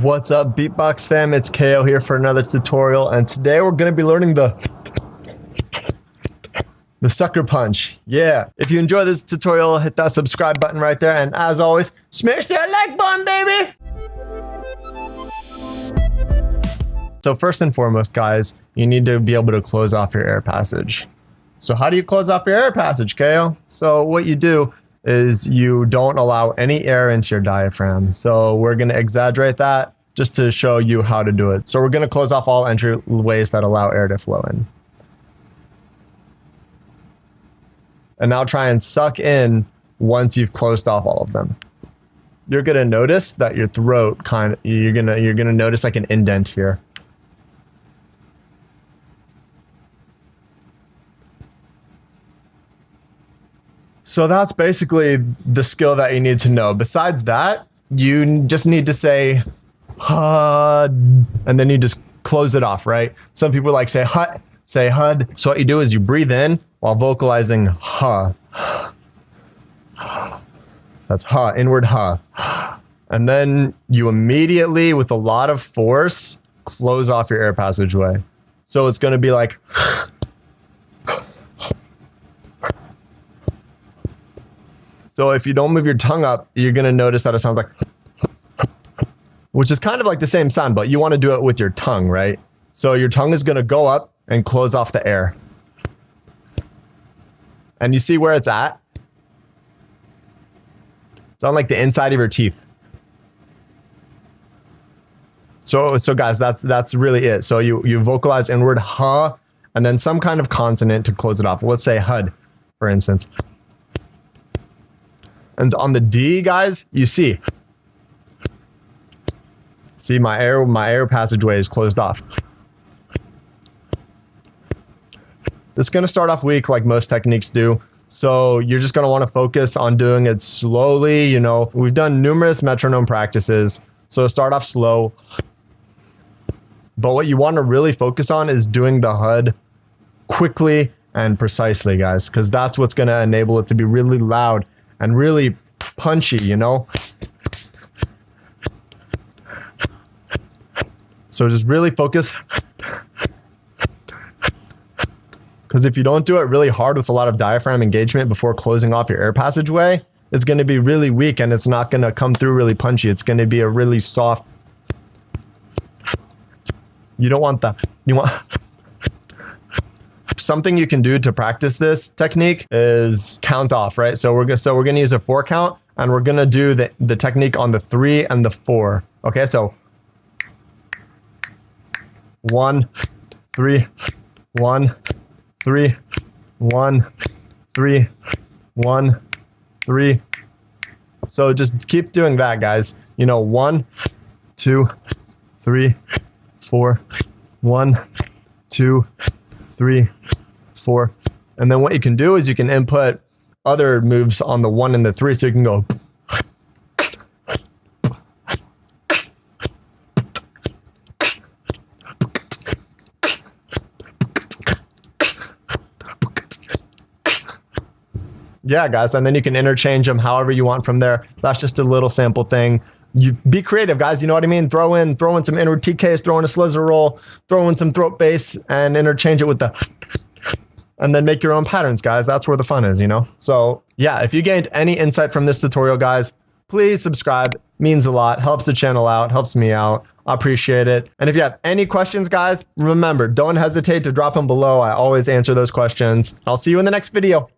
What's up beatbox fam, it's KO here for another tutorial and today we're going to be learning the the sucker punch. Yeah, if you enjoy this tutorial, hit that subscribe button right there and as always, smash that like button baby! So first and foremost guys, you need to be able to close off your air passage. So how do you close off your air passage, KO? So what you do is you don't allow any air into your diaphragm. So we're going to exaggerate that just to show you how to do it. So we're going to close off all entryways that allow air to flow in. And now try and suck in once you've closed off all of them. You're going to notice that your throat kind of, you're going to, you're going to notice like an indent here. So that's basically the skill that you need to know. Besides that, you just need to say HUD, and then you just close it off, right? Some people like say HUD, say HUD. So what you do is you breathe in while vocalizing HUD. That's HUD, inward HUD. And then you immediately, with a lot of force, close off your air passageway. So it's going to be like So if you don't move your tongue up, you're going to notice that it sounds like, which is kind of like the same sound, but you want to do it with your tongue, right? So your tongue is going to go up and close off the air. And you see where it's at? It's on like the inside of your teeth. So, so guys, that's that's really it. So you you vocalize inward huh, and then some kind of consonant to close it off. Let's say hud, for instance. And on the D, guys, you see. See, my air, my air passageway is closed off. This is going to start off weak like most techniques do. So you're just going to want to focus on doing it slowly. You know, we've done numerous metronome practices. So start off slow. But what you want to really focus on is doing the HUD quickly and precisely, guys, because that's what's going to enable it to be really loud and really punchy, you know? So just really focus. Because if you don't do it really hard with a lot of diaphragm engagement before closing off your air passageway, it's going to be really weak and it's not going to come through really punchy. It's going to be a really soft. You don't want that. You want something you can do to practice this technique is count off, right? So we're gonna so we're gonna use a four count and we're gonna do the, the technique on the three and the four. Okay, so one, three, one, three, one, three, one, three. So just keep doing that, guys. You know, one, two, three, four, one, two, three, four. And then what you can do is you can input other moves on the one and the three. So you can go. Yeah, guys, and then you can interchange them however you want from there. That's just a little sample thing you be creative, guys. You know what I mean? Throw in, throw in some inward TKs, throw in a slizzer roll, throw in some throat bass, and interchange it with the, and then make your own patterns, guys. That's where the fun is, you know? So yeah, if you gained any insight from this tutorial, guys, please subscribe. Means a lot, helps the channel out, helps me out. I appreciate it. And if you have any questions, guys, remember, don't hesitate to drop them below. I always answer those questions. I'll see you in the next video.